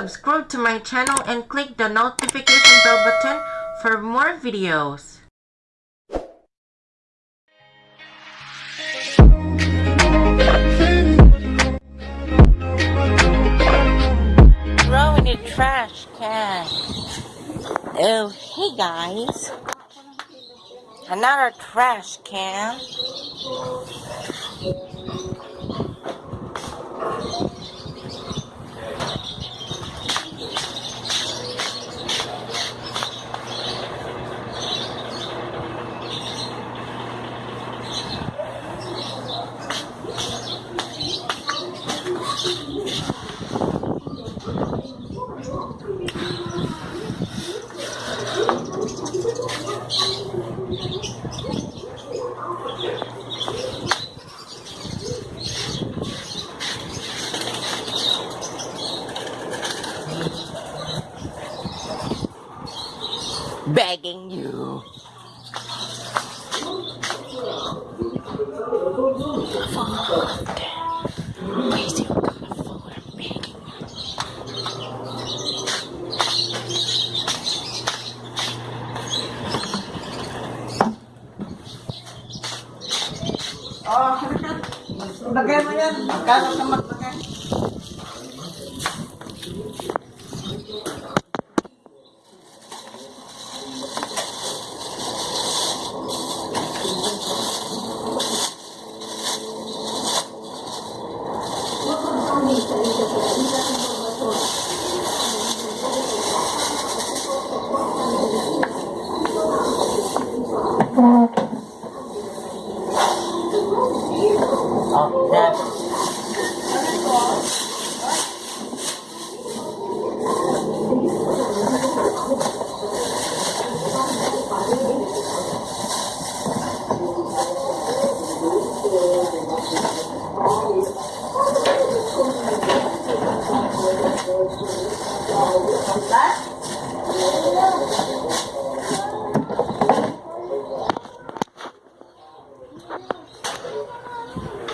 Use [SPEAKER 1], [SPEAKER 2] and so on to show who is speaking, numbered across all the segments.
[SPEAKER 1] subscribe to my channel and click the notification bell button for more videos. Throwing a trash can. Oh, hey guys. Another trash can. Begging you. Crazy what kind of food I'm begging.
[SPEAKER 2] Oh, Lagay mo yan. Magkano maglagay?
[SPEAKER 1] Ờ, ra Bye.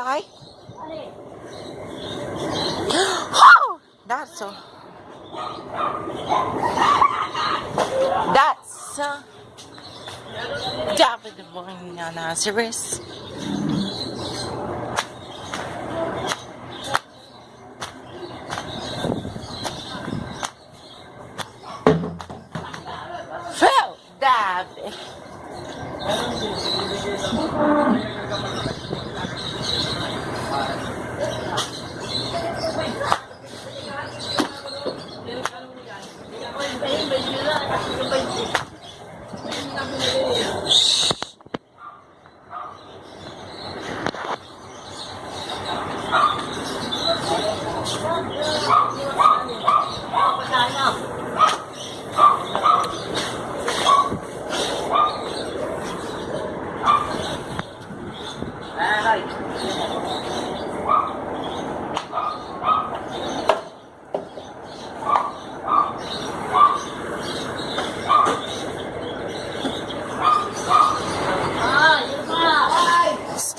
[SPEAKER 1] guy. Oh, that's so. That's uh, David the boy Nazareth. Phil, David.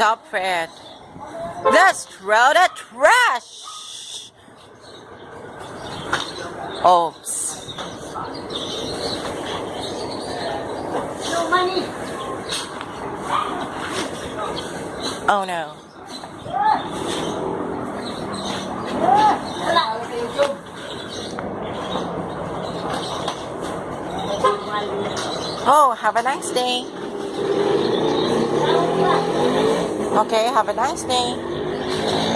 [SPEAKER 1] Stop it. Let's throw the trash. Oops.
[SPEAKER 2] No money.
[SPEAKER 1] Oh no. Oh, have a nice day. Okay, have a nice day.